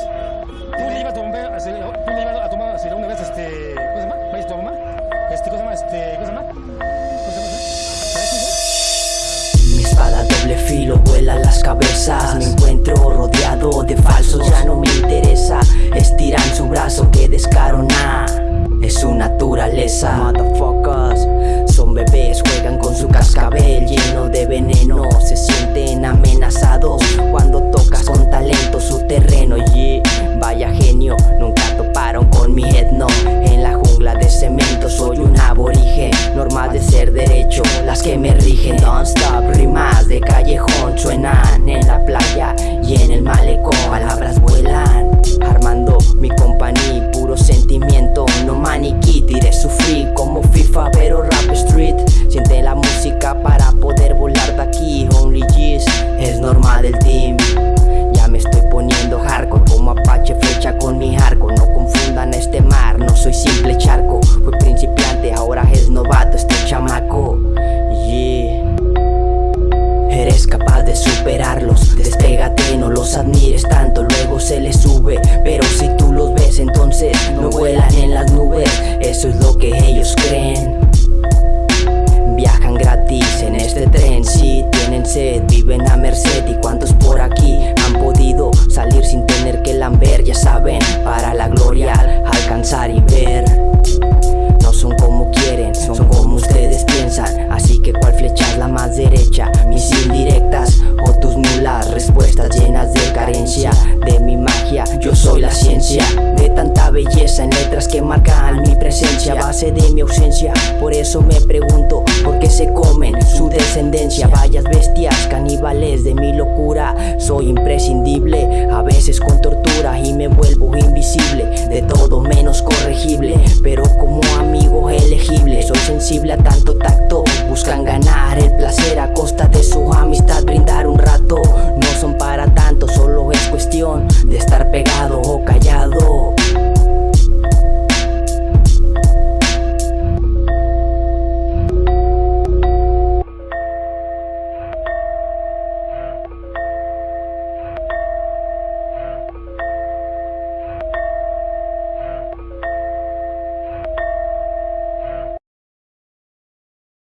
tú le ibas a a- tú le ibas a a hacer una vez, este, ¿cómo se llama? ¿Vaya tu mamá? Este, ¿cómo se llama? Este, ¿cómo se llama? ¿Cómo se llama? Mi espada doble filo vuela las cabezas Me encuentro rodeado de falsos, ya no me interesa Estiran su brazo, que descaro, nah Es su naturaleza que me rigen Don't stop, rimas de callejón Suenan en la playa admires tanto Luego se les sube. Pero si tú los ves entonces No vuelan en las nubes. Eso es lo que ellos creen letras que marcan mi presencia, base de mi ausencia, por eso me pregunto por qué se comen su descendencia, vayas bestias caníbales de mi locura, soy imprescindible, a veces con tortura y me vuelvo invisible, de todo menos corregible, pero como amigo elegible, soy sensible a tanto tacto,